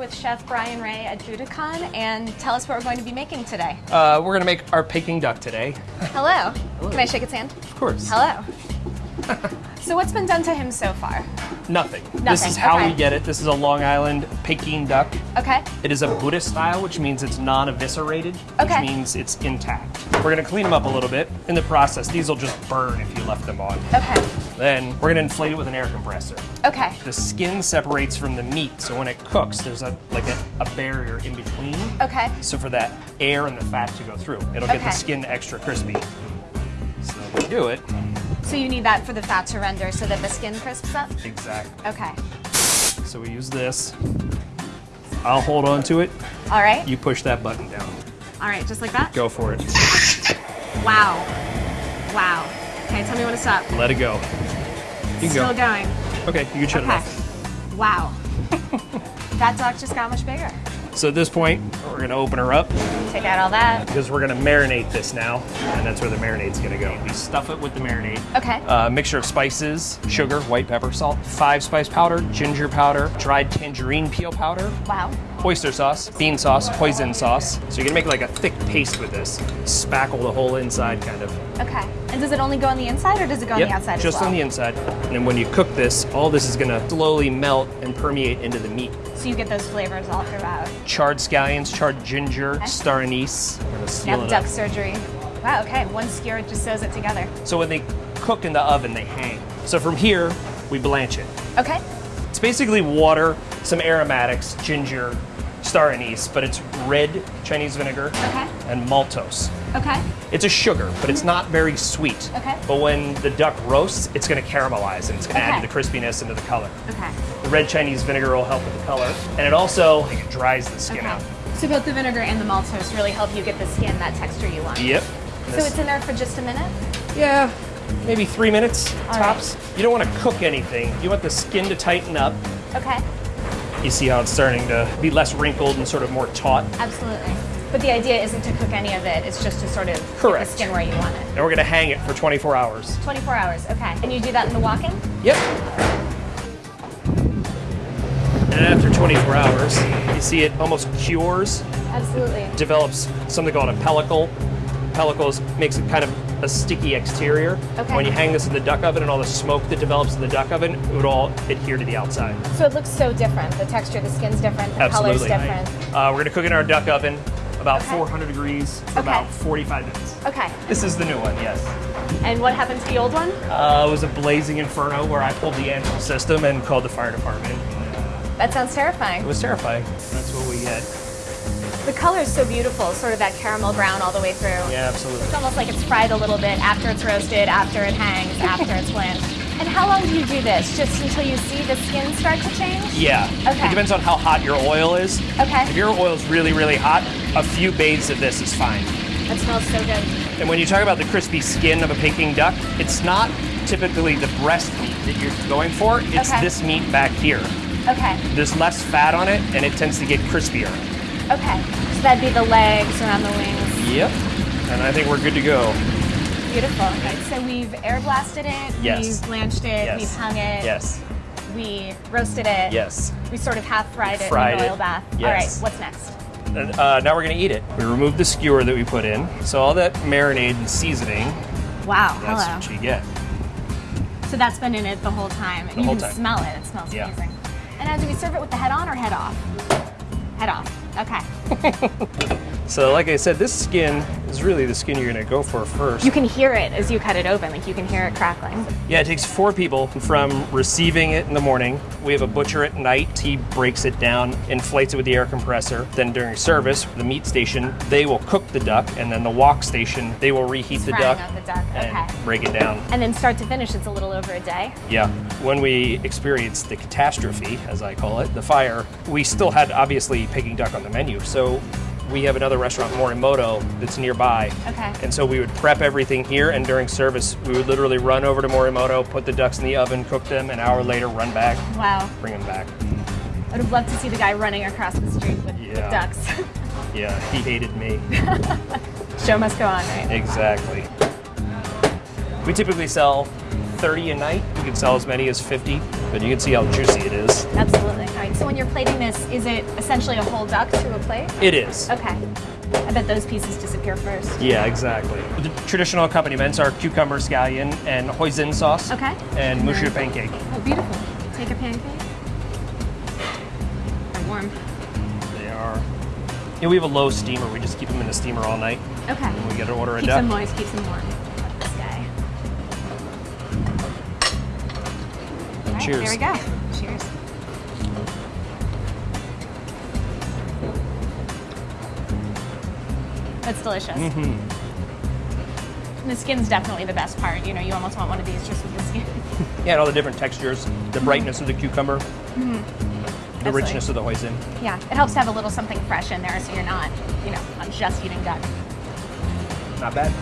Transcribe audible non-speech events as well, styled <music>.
with Chef Brian Ray at Buddakan and tell us what we're going to be making today. Uh, we're gonna make our Peking duck today. Hello. Hello. Can I shake its hand? Of course. Hello. <laughs> so what's been done to him so far? Nothing. Nothing. This is how okay. we get it. This is a Long Island Peking duck. Okay. It is a Buddhist style, which means it's non-eviscerated, Okay. which means it's intact. We're gonna clean them up a little bit. In the process, these will just burn if you left them on. Okay. Then we're gonna inflate it with an air compressor. Okay. The skin separates from the meat, so when it cooks, there's a like a, a barrier in between. Okay. So for that air and the fat to go through, it'll get the skin extra crispy. So we do it So you need that for the fat to render so that the skin crisps up? exactly. Okay. So we use this. I'll hold on to it. All right. You push that button down. All right, just like that? Go for it. Wow. Wow. Okay, tell me when to stop. Let it go. You can Still go. going. Okay, you can shut it off. Wow. <laughs> that duck just got much bigger. So at this point, we're gonna open her up Take out all that. because we're gonna marinate this now, and that's where the marinade's gonna go. We stuff it with the marinade. Okay. Uh, mixture of spices, sugar, white pepper, salt, five spice powder, ginger powder, dried tangerine peel powder, Wow. Oyster sauce, bean sauce, hoisin sauce. So you're gonna make like a thick paste with this. Spackle the whole inside, kind of. Okay. And does it only go on the inside or does it go on the outside just well? on the inside. And then when you cook this, all this is gonna slowly melt and permeate into the meat. So you get those flavors all throughout. Charred scallions, charred ginger, star anise. We're gonna seal Now it duck surgery. Wow, okay. One skewer just sews it together. So when they cook in the oven, they hang. So from here, we blanch it. Okay. It's basically water, some aromatics, ginger, star anise, but it's red Chinese vinegar Okay. and maltose. Okay. It's a sugar, but it's not very sweet. Okay. But when the duck roasts, it's going to caramelize and it's going to add to the crispiness and to the color. Okay. The red Chinese vinegar will help with the color, and it also like, it dries the skin Okay. out. So both the vinegar and the maltose really help you get the skin that texture you want. Yep. So it's in there for just a minute? yeah, maybe three minutes All tops. You don't want to cook anything. You want the skin to tighten up. Okay. You see how it's starting to be less wrinkled and sort of more taut. Absolutely. But the idea isn't to cook any of it, it's just to sort of get Correct. the skin where you want it. And we're going to hang it for 24 hours. 24 hours, okay. And you do that in the walk-in? Yep. And after 24 hours, you see it almost cures, Absolutely. develops something called a pellicle. Pellicles makes it kind of a sticky exterior. Okay. When you hang this in the duck oven and all the smoke that develops in the duck oven, it would all adhere to the outside. So it looks so different. The texture, the skin's different, the color's Absolutely. different. Uh, we're gonna cook it in our duck oven about Okay. 400 degrees for Okay. about 45 minutes. Okay. This is the new one, yes. And what happened to the old one? Uh, it was a blazing inferno where I pulled the Ansul system and called the fire department. That sounds terrifying. It was terrifying. That's what we get. The color is so beautiful, sort of that caramel brown all the way through. Yeah, absolutely. It's almost like it's fried a little bit after it's roasted, after it hangs, after it's blanched. And how long do you do this? Just until you see the skin start to change? Yeah. Okay. It depends on how hot your oil is. Okay. If your oil is really, really hot, a few bathes of this is fine. That smells so good. And when you talk about the crispy skin of a Peking duck, it's not typically the breast meat that you're going for. It's Okay. this meat back here. Okay. There's less fat on it, and it tends to get crispier. Okay. So that'd be the legs around the wings. Yep. And I think we're good to go. Beautiful. Okay. So we've air blasted it. Yes. We've blanched it. Yes. We've hung it. Yes. We roasted it. Yes. We sort of half fried it Fried in an it. oil bath. All Yes. right. What's next? Uh, now we're gonna eat it. We removed the skewer that we put in. So all that marinade and seasoning, Wow. that's hello. what you get. So that's been in it the whole time. And The you whole can time. smell it. It smells Yeah. amazing. And now, do we serve it with the head on or head off? Head off. Okay. <laughs> So like I said, this skin is really the skin you're gonna go for first. You can hear it as you cut it open. Like you can hear it crackling. Yeah, it takes four people from receiving it in the morning. We have a butcher at night. He breaks it down, inflates it with the air compressor. Then during service, the meat station, they will cook the duck, and then the wok station, they will reheat the duck, the duck. and Okay. break it down. And then start to finish, it's a little over a day. Yeah. When we experienced the catastrophe, as I call it, the fire, we still had obviously Peking duck on the menu. So we have another restaurant, Morimoto, that's nearby. Okay. And so we would prep everything here, and during service, we would literally run over to Morimoto, put the ducks in the oven, cook them, an hour later, run back, Wow. bring them back. I would have loved to see the guy running across the street with, with Yeah. ducks. <laughs> Yeah, he hated me. <laughs> Show must go on, right? exactly. We typically sell 30 a night. You can sell as many as 50, but you can see how juicy it is. Absolutely. All right. So when you're plating this, is it essentially a whole duck to a plate? It is. Okay. I bet those pieces disappear first. Yeah, exactly. The traditional accompaniments are cucumber scallion and hoisin sauce. Okay. And mushu then- pancake. Oh, beautiful. Take a pancake. They're warm. They are. Yeah, we have a low steamer. We just keep them in the steamer all night. Okay. And we get to order a Keeps duck. them moist, keeps them warm. Right, Cheers. There we go. Cheers. That's delicious. Mm-hmm. The skin's definitely the best part. You know, you almost want one of these just with the skin. <laughs> Yeah, and all the different textures, the brightness of the cucumber, the Mm-hmm. Absolutely. richness of the hoisin. yeah, it helps to have a little something fresh in there so you're not, you know, just eating duck. Not bad.